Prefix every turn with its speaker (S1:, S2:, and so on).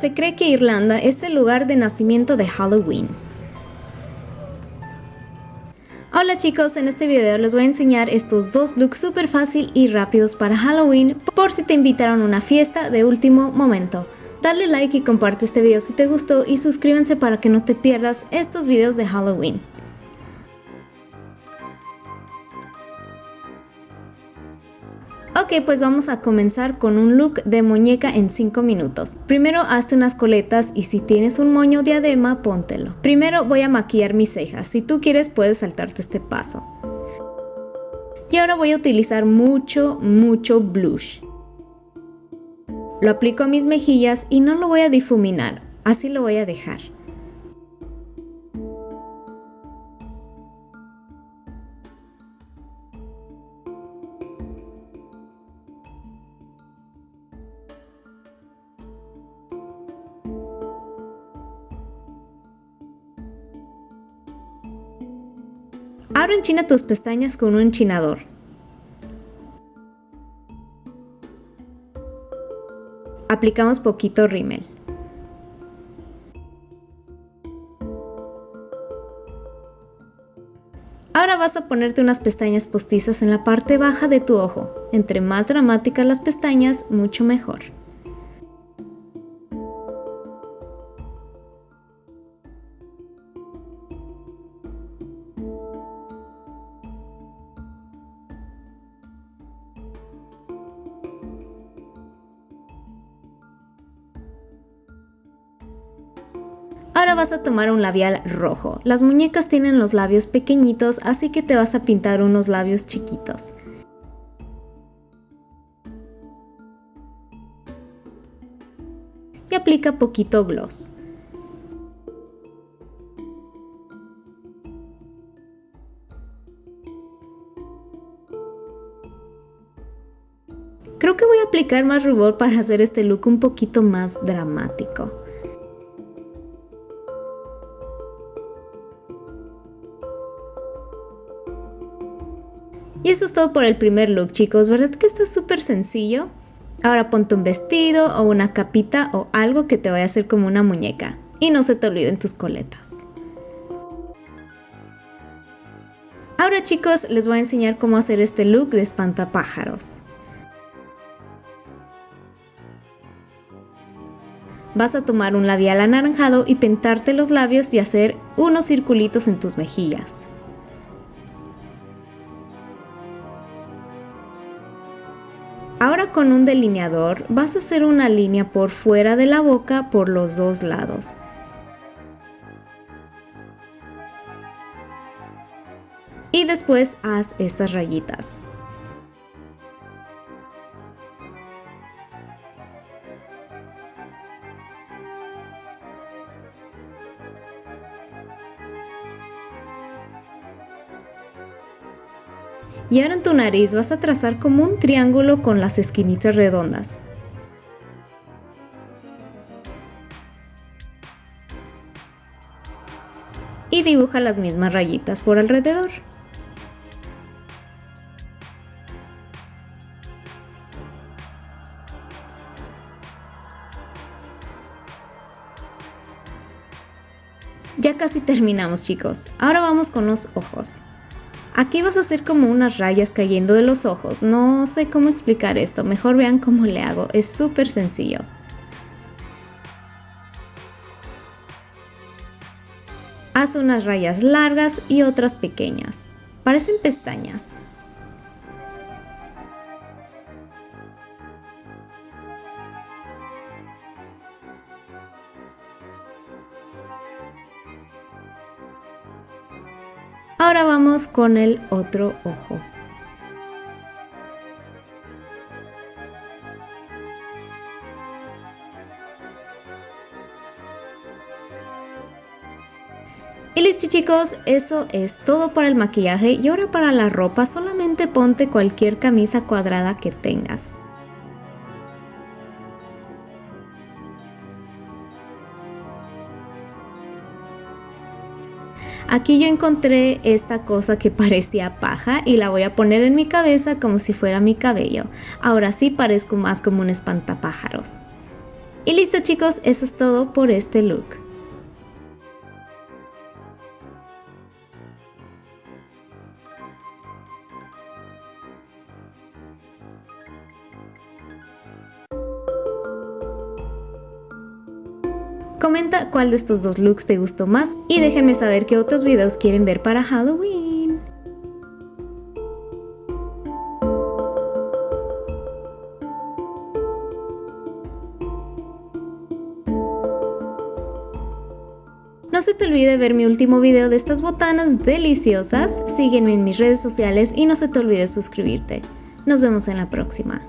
S1: se cree que Irlanda es el lugar de nacimiento de Halloween. Hola chicos, en este video les voy a enseñar estos dos looks súper fácil y rápidos para Halloween por si te invitaron a una fiesta de último momento. Dale like y comparte este video si te gustó y suscríbanse para que no te pierdas estos videos de Halloween. Ok, pues vamos a comenzar con un look de muñeca en 5 minutos. Primero hazte unas coletas y si tienes un moño diadema, póntelo. Primero voy a maquillar mis cejas, si tú quieres puedes saltarte este paso. Y ahora voy a utilizar mucho, mucho blush. Lo aplico a mis mejillas y no lo voy a difuminar, así lo voy a dejar. Ahora enchina tus pestañas con un enchinador. Aplicamos poquito rímel. Ahora vas a ponerte unas pestañas postizas en la parte baja de tu ojo. Entre más dramáticas las pestañas, mucho mejor. Ahora vas a tomar un labial rojo. Las muñecas tienen los labios pequeñitos, así que te vas a pintar unos labios chiquitos. Y aplica poquito gloss. Creo que voy a aplicar más rubor para hacer este look un poquito más dramático. Y eso es todo por el primer look chicos, ¿verdad que está súper sencillo? Ahora ponte un vestido o una capita o algo que te vaya a hacer como una muñeca. Y no se te olviden tus coletas. Ahora chicos, les voy a enseñar cómo hacer este look de espantapájaros. Vas a tomar un labial anaranjado y pintarte los labios y hacer unos circulitos en tus mejillas. Ahora con un delineador vas a hacer una línea por fuera de la boca por los dos lados. Y después haz estas rayitas. Y ahora en tu nariz vas a trazar como un triángulo con las esquinitas redondas. Y dibuja las mismas rayitas por alrededor. Ya casi terminamos chicos, ahora vamos con los ojos. Aquí vas a hacer como unas rayas cayendo de los ojos. No sé cómo explicar esto, mejor vean cómo le hago. Es súper sencillo. Haz unas rayas largas y otras pequeñas. Parecen pestañas. Ahora vamos con el otro ojo. Y listo chicos, eso es todo para el maquillaje y ahora para la ropa solamente ponte cualquier camisa cuadrada que tengas. Aquí yo encontré esta cosa que parecía paja y la voy a poner en mi cabeza como si fuera mi cabello. Ahora sí parezco más como un espantapájaros. Y listo chicos, eso es todo por este look. Comenta cuál de estos dos looks te gustó más y déjenme saber qué otros videos quieren ver para Halloween. No se te olvide ver mi último video de estas botanas deliciosas, sígueme en mis redes sociales y no se te olvide suscribirte. Nos vemos en la próxima.